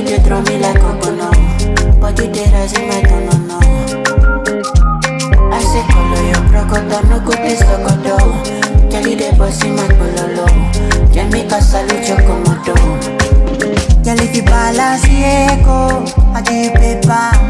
you dey throw me like ogbono But you dey rise in my dono no I say color your crocodile, no go please logodo Tell you dey boss in my bololo Jamaica salute your komodo Girl if you balance the echo, I dey back.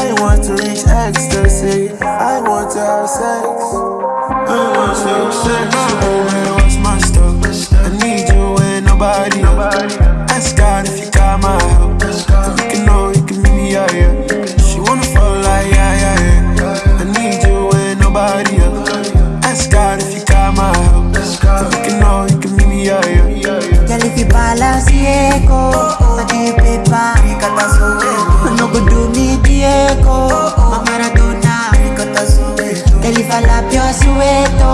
I want to reach ecstasy. I want to have sex. I want to have sex. Stuff? I need you when nobody else. Ask God if you got my help. You can know you can meet me. She wanna fall like yeah, yeah, yeah. I need you nobody else. Ask God if you got my help. You can know you can meet me. Girl, if you balance, yeah, go. I do paper. I love your sweat.